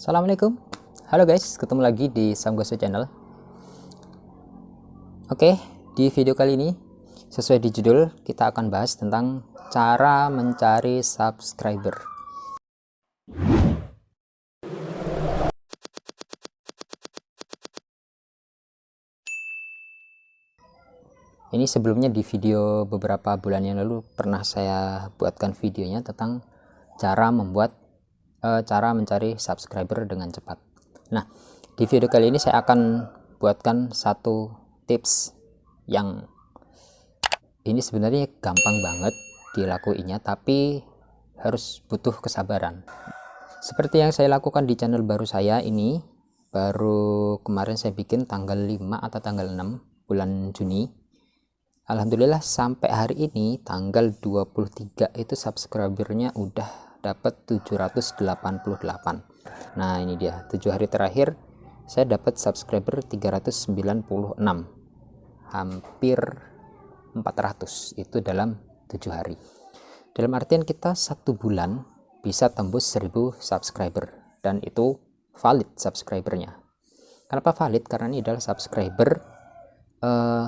Assalamualaikum. Halo guys, ketemu lagi di Samgoso Channel. Oke, di video kali ini Sesuai di judul, kita akan bahas tentang Cara mencari subscriber. Ini sebelumnya di video beberapa bulan yang lalu Pernah saya buatkan videonya tentang Cara membuat uh, cara mencari subscriber dengan cepat. Nah, di video kali ini saya akan buatkan satu tips yang ini sebenarnya gampang banget dilakuinya, tapi harus butuh kesabaran. Seperti yang saya lakukan di channel baru saya ini, baru kemarin saya bikin tanggal 5 atau tanggal 6 bulan Juni. Alhamdulillah sampai hari ini tanggal 23 itu subscribernya udah dapat 788 nah ini dia. 7 hari terakhir saya dapat subscriber 396 hampir 400 itu dalam 7 hari. Dalam artian kita satu bulan bisa tembus 1000 subscriber. Dan itu valid subscribernya. Kenapa valid? Karena ini adalah subscriber uh,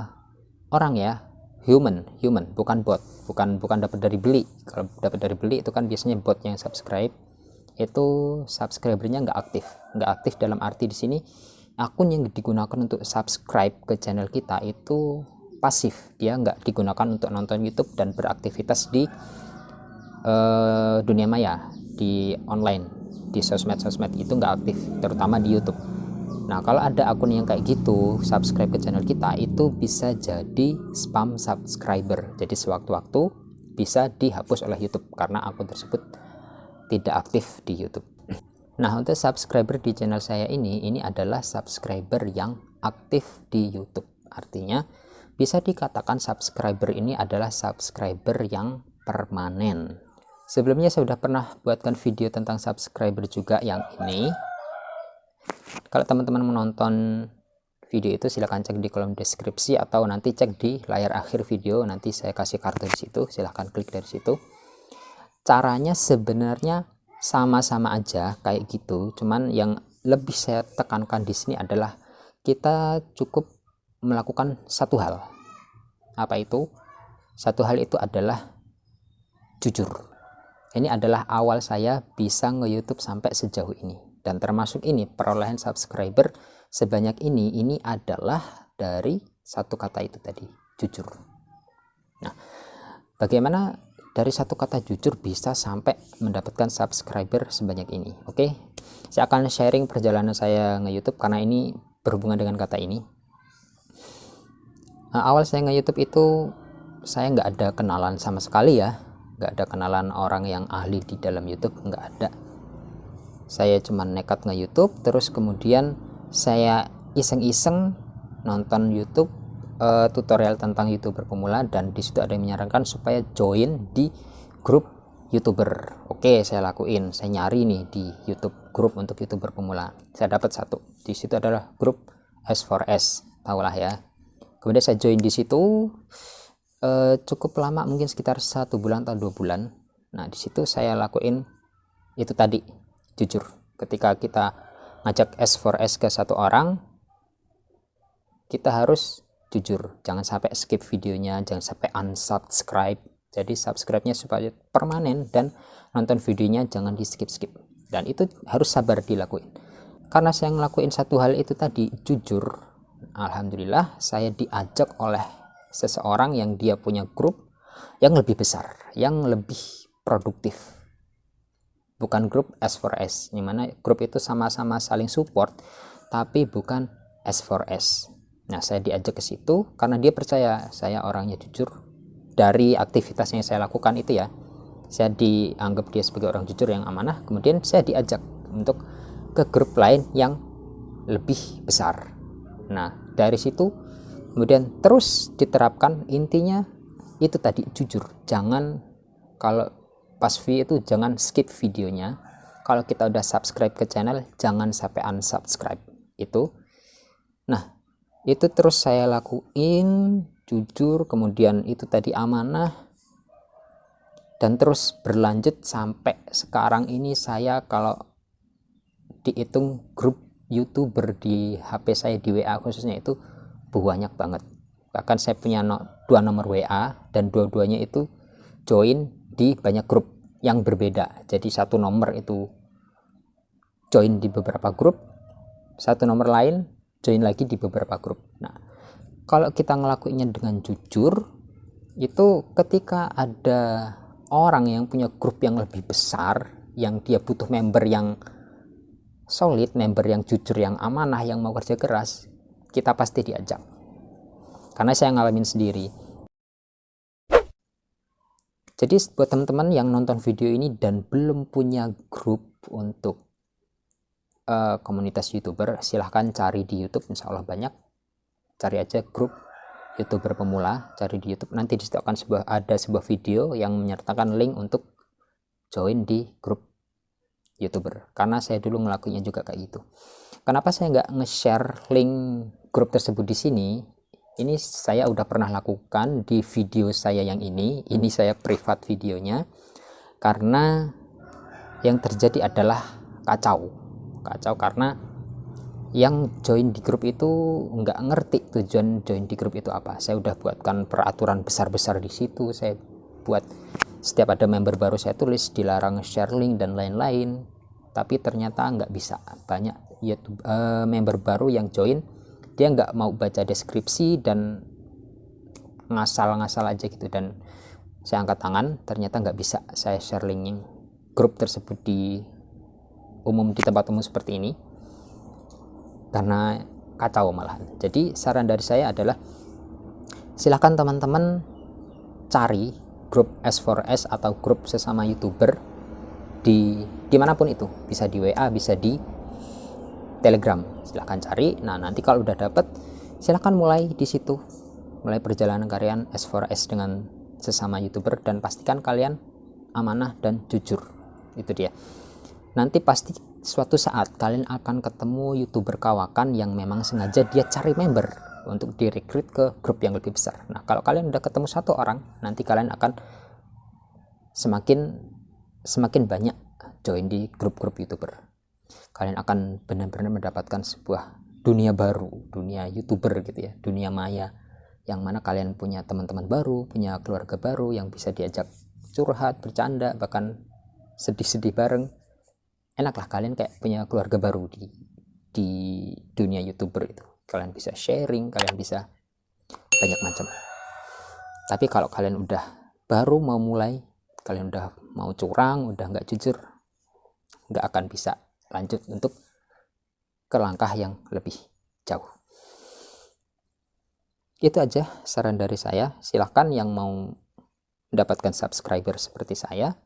orang ya human human bukan bot bukan bukan dapat dari beli. Kalau dapat dari beli itu kan biasanya bot yang subscribe itu subscribernya nggak aktif. Nggak aktif dalam arti di sini akun yang digunakan untuk subscribe ke channel kita itu pasif. Dia nggak digunakan untuk nonton YouTube dan beraktivitas di uh, dunia maya di online di sosmed-sosmed itu nggak aktif terutama di YouTube Nah, kalau ada akun yang kayak gitu, subscribe ke channel kita itu bisa jadi spam subscriber. Jadi sewaktu-waktu bisa dihapus oleh YouTube karena akun tersebut tidak aktif di YouTube. Nah, untuk subscriber di channel saya ini, ini adalah subscriber yang aktif di YouTube. Artinya, bisa dikatakan subscriber ini adalah subscriber yang permanen. Sebelumnya saya sudah pernah buatkan video tentang subscriber juga yang ini kalau teman-teman menonton video itu silahkan cek di kolom deskripsi atau nanti cek di layar akhir video. Nanti saya kasih kartu di situ silahkan klik dari situ. Caranya sebenarnya sama-sama aja kayak gitu. Cuman yang lebih saya tekankan di sini adalah kita cukup melakukan satu hal. Apa itu? Satu hal itu adalah jujur. Ini adalah awal saya bisa nge-youtube sampai sejauh ini dan termasuk ini perolehan subscriber sebanyak ini ini adalah dari satu kata itu tadi jujur. Nah bagaimana dari satu kata jujur bisa sampai mendapatkan subscriber sebanyak ini? Oke saya akan sharing perjalanan saya nge YouTube karena ini berhubungan dengan kata ini. Nah, awal saya nge YouTube itu saya nggak ada kenalan sama sekali ya. Nggak ada kenalan orang yang ahli di dalam YouTube nggak ada saya cuma nekat nge YouTube terus kemudian saya iseng-iseng nonton YouTube uh, tutorial tentang youtuber pemula dan di situ ada yang menyarankan supaya join di grup youtuber. Oke saya lakuin. Saya nyari nih di YouTube grup untuk youtuber pemula. Saya dapat satu. Di situ adalah grup S4S tahulah ya. Kemudian saya join di situ uh, cukup lama mungkin sekitar satu bulan atau dua bulan. Nah di situ saya lakuin itu tadi jujur ketika kita ngajak S4S ke satu orang kita harus jujur. Jangan sampai skip videonya jangan sampai unsubscribe. Jadi subscribe-nya supaya permanen dan nonton videonya jangan di skip-skip dan itu harus sabar dilakuin. Karena saya ngelakuin satu hal itu tadi jujur Alhamdulillah saya diajak oleh seseorang yang dia punya grup yang lebih besar yang lebih produktif bukan grup S4S di mana grup itu sama-sama saling support tapi bukan S4S nah saya diajak ke situ karena dia percaya saya orangnya jujur. Dari aktivitas yang saya lakukan itu ya saya dianggap dia sebagai orang jujur yang amanah. Kemudian saya diajak untuk ke grup lain yang lebih besar. Nah dari situ kemudian terus diterapkan intinya itu tadi jujur. Jangan kalau pas view itu jangan skip videonya. Kalau kita udah subscribe ke channel jangan sampai unsubscribe. Itu. Nah itu terus saya lakuin jujur kemudian itu tadi amanah. Dan terus berlanjut sampai sekarang ini saya kalau dihitung grup youtuber di HP saya di WA khususnya itu banyak banget. Bahkan saya punya no, dua nomor WA dan dua-duanya itu join di banyak grup yang berbeda. Jadi satu nomor itu join di beberapa grup satu nomor lain join lagi di beberapa grup. Nah kalau kita ngelakuinnya dengan jujur itu ketika ada orang yang punya grup yang lebih besar yang dia butuh member yang solid, member yang jujur, yang amanah, yang mau kerja keras, kita pasti diajak. Karena saya ngalamin sendiri jadi buat teman-teman yang nonton video ini dan belum punya grup untuk uh, komunitas youtuber silahkan cari di youtube insya Allah banyak. Cari aja grup youtuber pemula cari di youtube. Nanti di situ akan sebuah, ada sebuah video yang menyertakan link untuk join di grup youtuber. Karena saya dulu ngelakuinnya juga kayak gitu. Kenapa saya nggak nge-share link grup tersebut di sini ini saya udah pernah lakukan di video saya yang ini. Ini saya privat videonya. Karena yang terjadi adalah kacau. Kacau karena yang join di grup itu nggak ngerti tujuan join di grup itu apa. Saya udah buatkan peraturan besar-besar di situ. Saya buat setiap ada member baru saya tulis dilarang share link dan lain-lain. Tapi ternyata nggak bisa. Banyak YouTube uh, member baru yang join dia nggak mau baca deskripsi dan ngasal-ngasal aja gitu. Dan saya angkat tangan ternyata nggak bisa saya share linknya grup tersebut di umum di tempat umum seperti ini. Karena kacau malah jadi saran dari saya adalah silahkan teman-teman cari grup S4S atau grup sesama youtuber di di mana pun itu. Bisa di WA bisa di Telegram silahkan cari. Nah nanti kalau udah dapet silahkan mulai di situ. Mulai perjalanan kalian S4S dengan sesama youtuber dan pastikan kalian amanah dan jujur. Itu dia. Nanti pasti suatu saat kalian akan ketemu youtuber kawakan yang memang sengaja dia cari member untuk direkrut ke grup yang lebih besar. Nah kalau kalian udah ketemu satu orang nanti kalian akan semakin semakin banyak join di grup-grup youtuber kalian akan benar-benar mendapatkan sebuah dunia baru, dunia youtuber gitu ya, dunia maya yang mana kalian punya teman-teman baru, punya keluarga baru yang bisa diajak curhat, bercanda, bahkan sedih-sedih bareng. Enaklah kalian kayak punya keluarga baru di di dunia youtuber itu. Kalian bisa sharing, kalian bisa banyak macam. Tapi kalau kalian udah baru mau mulai, kalian udah mau curang, udah nggak jujur, nggak akan bisa lanjut untuk ke langkah yang lebih jauh. Itu aja saran dari saya. Silahkan yang mau mendapatkan subscriber seperti saya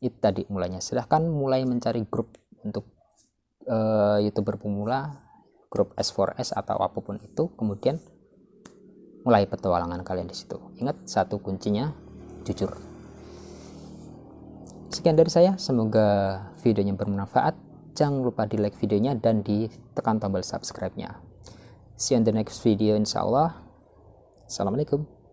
itu tadi mulainya. Silahkan mulai mencari grup untuk uh, youtuber pemula grup S4S atau apa pun itu. Kemudian mulai petualangan kalian di situ. Ingat satu kuncinya jujur Sekian dari saya, semoga videonya bermanfaat. Jangan lupa di like videonya dan ditekan tombol subscribe-nya. See you in the next video insya Allah. Assalamualaikum.